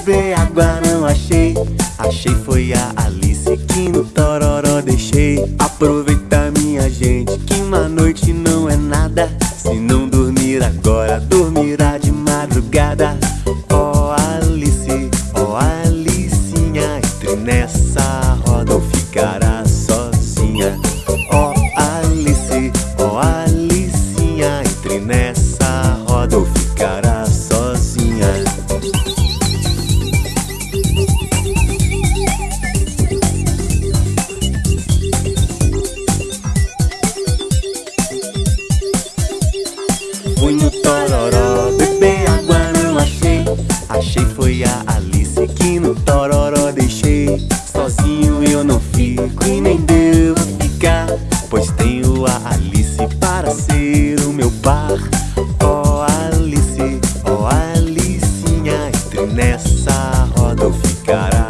beber água não achei. Achei foi a Alice que no tororó deixei. Aproveita minha gente que uma noite não é nada. Se não dormir agora, dormirá de madrugada. No tororó, beber água não achei. Achei foi a Alice que no tororó deixei. Sozinho eu não fico e nem devo ficar Pois tenho a Alice para ser o meu par. Ó oh, Alice, ó oh, Alicinha Entre nessa roda ou ficará